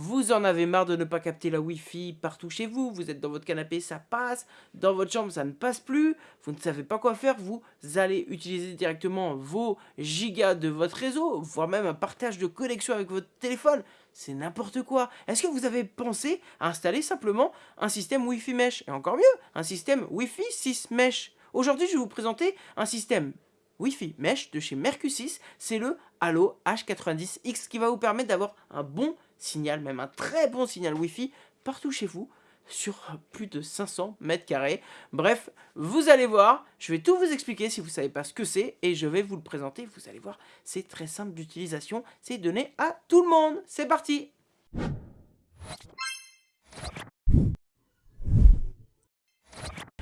vous en avez marre de ne pas capter la Wi-Fi partout chez vous, vous êtes dans votre canapé, ça passe, dans votre chambre, ça ne passe plus, vous ne savez pas quoi faire, vous allez utiliser directement vos gigas de votre réseau, voire même un partage de connexion avec votre téléphone. C'est n'importe quoi. Est-ce que vous avez pensé à installer simplement un système Wi-Fi Mesh? Et encore mieux, un système Wi-Fi 6 Mesh. Aujourd'hui, je vais vous présenter un système Wi-Fi Mesh de chez Mercusys. C'est le Halo H90X qui va vous permettre d'avoir un bon signal, même un très bon signal Wi-Fi partout chez vous sur plus de 500 mètres carrés. Bref, vous allez voir, je vais tout vous expliquer si vous ne savez pas ce que c'est et je vais vous le présenter. Vous allez voir, c'est très simple d'utilisation, c'est donné à tout le monde. C'est parti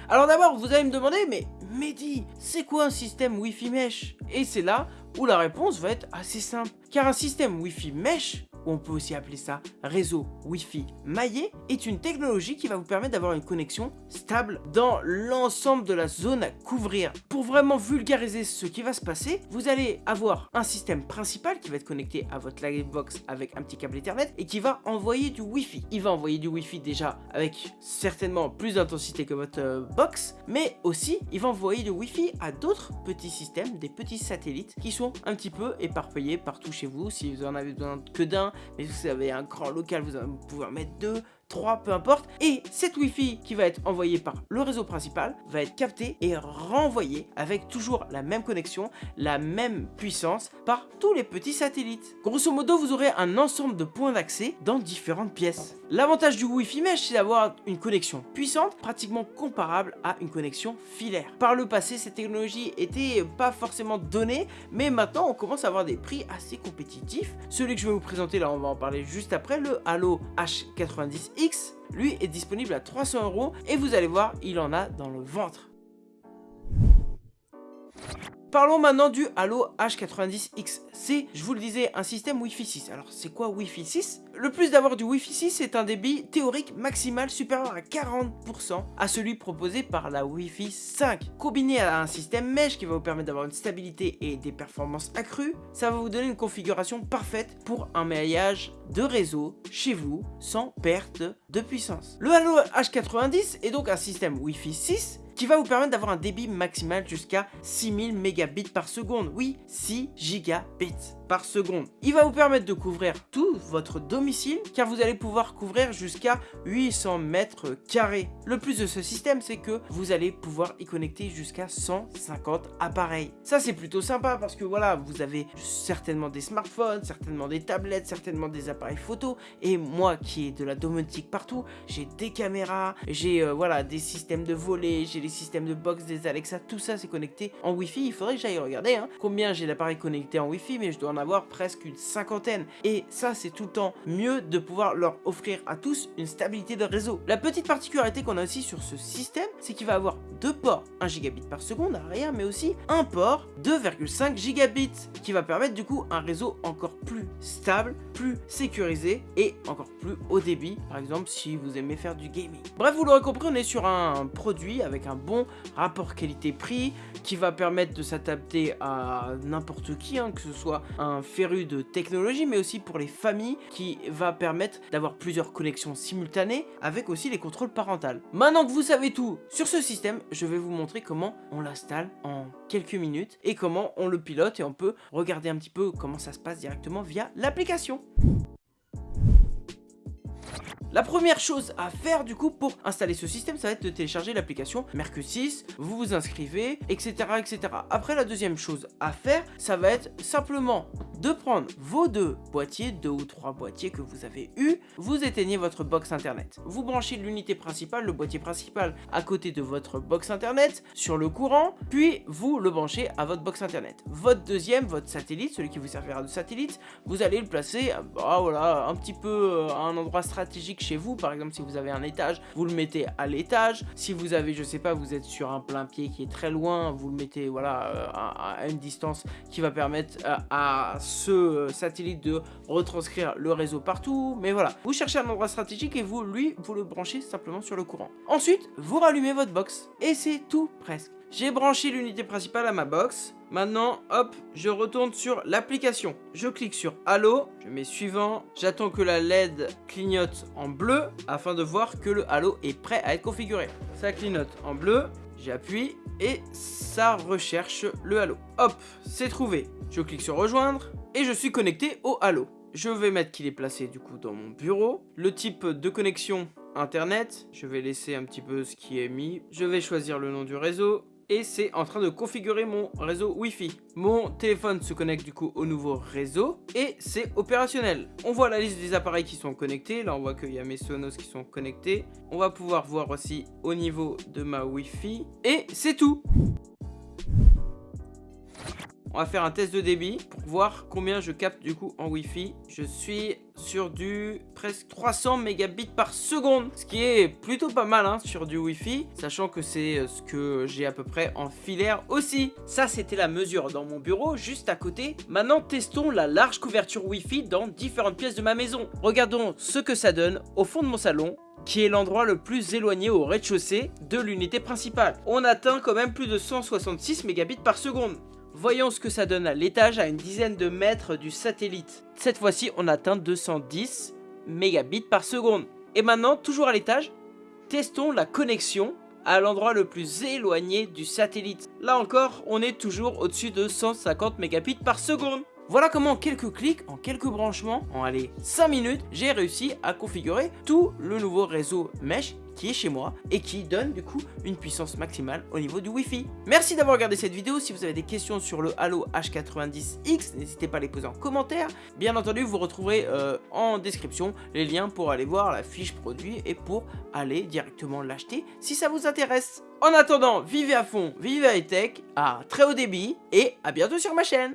Alors d'abord, vous allez me demander, mais Mehdi, c'est quoi un système Wi-Fi Mesh? Et c'est là où la réponse va être assez simple. Car un système Wi-Fi Mesh on peut aussi appeler ça réseau Wi-Fi maillé, est une technologie qui va vous permettre d'avoir une connexion stable dans l'ensemble de la zone à couvrir. Pour vraiment vulgariser ce qui va se passer, vous allez avoir un système principal qui va être connecté à votre Livebox avec un petit câble Ethernet et qui va envoyer du Wi-Fi. Il va envoyer du Wi-Fi déjà avec certainement plus d'intensité que votre euh, box, mais aussi il va envoyer du Wi-Fi à d'autres petits systèmes, des petits satellites qui sont un petit peu éparpillés partout chez vous. Si vous en avez besoin que d'un, mais vous avez un grand local, vous pouvez en mettre deux, 3, peu importe. Et cette Wi-Fi qui va être envoyée par le réseau principal va être captée et renvoyée avec toujours la même connexion, la même puissance par tous les petits satellites. Grosso modo, vous aurez un ensemble de points d'accès dans différentes pièces. L'avantage du Wi-Fi Mesh, c'est d'avoir une connexion puissante, pratiquement comparable à une connexion filaire. Par le passé, cette technologie était pas forcément donnée, mais maintenant on commence à avoir des prix assez compétitifs. Celui que je vais vous présenter là, on va en parler juste après, le Halo H90 X, lui, est disponible à 300 euros et vous allez voir, il en a dans le ventre. Parlons maintenant du Halo H90X. C'est, je vous le disais, un système Wi-Fi 6. Alors, c'est quoi Wi-Fi 6 Le plus d'avoir du Wi-Fi 6, c'est un débit théorique maximal supérieur à 40% à celui proposé par la Wi-Fi 5. Combiné à un système mesh qui va vous permettre d'avoir une stabilité et des performances accrues, ça va vous donner une configuration parfaite pour un maillage de réseau chez vous sans perte de puissance. Le Halo H90 est donc un système Wi-Fi 6 qui va vous permettre d'avoir un débit maximal jusqu'à 6000 mégabits par seconde. Oui, 6 gigabits par seconde. Il va vous permettre de couvrir tout votre domicile car vous allez pouvoir couvrir jusqu'à 800 mètres carrés. Le plus de ce système, c'est que vous allez pouvoir y connecter jusqu'à 150 appareils. Ça, c'est plutôt sympa parce que voilà, vous avez certainement des smartphones, certainement des tablettes, certainement des appareils photo. Et moi qui ai de la domotique partout, j'ai des caméras, j'ai euh, voilà des systèmes de volée, j'ai les systèmes de box, des Alexa, tout ça c'est connecté en Wi-Fi. Il faudrait que j'aille regarder hein, combien j'ai d'appareils connectés en Wi-Fi, mais je dois avoir presque une cinquantaine. Et ça, c'est tout le temps mieux de pouvoir leur offrir à tous une stabilité de réseau. La petite particularité qu'on a aussi sur ce système, c'est qu'il va avoir deux ports 1 gigabit par seconde arrière, mais aussi un port 2,5 gigabits qui va permettre du coup un réseau encore plus stable, plus sécurisé et encore plus haut débit, par exemple si vous aimez faire du gaming. Bref, vous l'aurez compris, on est sur un produit avec un bon rapport qualité-prix qui va permettre de s'adapter à n'importe qui, hein, que ce soit un féru de technologie, mais aussi pour les familles, qui va permettre d'avoir plusieurs connexions simultanées, avec aussi les contrôles parentaux. Maintenant que vous savez tout sur ce système, je vais vous montrer comment on l'installe en quelques minutes, et comment on le pilote, et on peut regarder un petit peu comment ça se passe directement via l'application. La première chose à faire du coup pour installer ce système, ça va être de télécharger l'application Mercusys, vous vous inscrivez, etc., etc. Après, la deuxième chose à faire, ça va être simplement de prendre vos deux boîtiers, deux ou trois boîtiers que vous avez eu, vous éteignez votre box internet. Vous branchez l'unité principale, le boîtier principal à côté de votre box internet sur le courant, puis vous le branchez à votre box internet. Votre deuxième, votre satellite, celui qui vous servira de satellite, vous allez le placer bah, voilà, un petit peu euh, à un endroit stratégique chez vous. Par exemple, si vous avez un étage, vous le mettez à l'étage. Si vous avez, je sais pas, vous êtes sur un plein pied qui est très loin, vous le mettez voilà, euh, à, une distance qui va permettre euh, à ce euh, satellite de retranscrire le réseau partout, mais voilà. Vous cherchez un endroit stratégique et vous, lui, vous le branchez simplement sur le courant. Ensuite, vous rallumez votre box et c'est tout presque. J'ai branché l'unité principale à ma box. Maintenant, hop, je retourne sur l'application. Je clique sur Halo, je mets suivant. J'attends que la LED clignote en bleu afin de voir que le Halo est prêt à être configuré. Ça clignote en bleu, j'appuie et ça recherche le Halo. Hop, c'est trouvé. Je clique sur rejoindre et je suis connecté au Halo. Je vais mettre qu'il est placé du coup dans mon bureau. Le type de connexion internet, je vais laisser un petit peu ce qui est mis. Je vais choisir le nom du réseau et c'est en train de configurer mon réseau Wi-Fi. Mon téléphone se connecte du coup au nouveau réseau et c'est opérationnel. On voit la liste des appareils qui sont connectés. Là, on voit qu'il y a mes Sonos qui sont connectés. On va pouvoir voir aussi au niveau de ma Wi-Fi et c'est tout. On va faire un test de débit pour voir combien je capte du coup en Wi-Fi. Je suis sur du presque 300 mégabits par seconde, ce qui est plutôt pas mal hein, sur du Wi-Fi, sachant que c'est euh, ce que j'ai à peu près en filaire aussi. Ça, c'était la mesure dans mon bureau, juste à côté. Maintenant, testons la large couverture Wi-Fi dans différentes pièces de ma maison. Regardons ce que ça donne au fond de mon salon qui est l'endroit le plus éloigné au rez-de-chaussée de l'unité principale. On atteint quand même plus de 166 mégabits par seconde. Voyons ce que ça donne à l'étage à une dizaine de mètres du satellite. Cette fois-ci, on atteint 210 mégabits par seconde. Et maintenant, toujours à l'étage, testons la connexion à l'endroit le plus éloigné du satellite. Là encore, on est toujours au-dessus de 150 mégabits par seconde. Voilà comment en quelques clics, en quelques branchements, en allez 5 minutes, j'ai réussi à configurer tout le nouveau réseau mesh qui est chez moi et qui donne du coup une puissance maximale au niveau du Wi-Fi. Merci d'avoir regardé cette vidéo. Si vous avez des questions sur le Halo H90X, n'hésitez pas à les poser en commentaire. Bien entendu, vous retrouverez euh, en description les liens pour aller voir la fiche produit et pour aller directement l'acheter si ça vous intéresse. En attendant, vivez à fond, vivez high tech, à très haut débit et à bientôt sur ma chaîne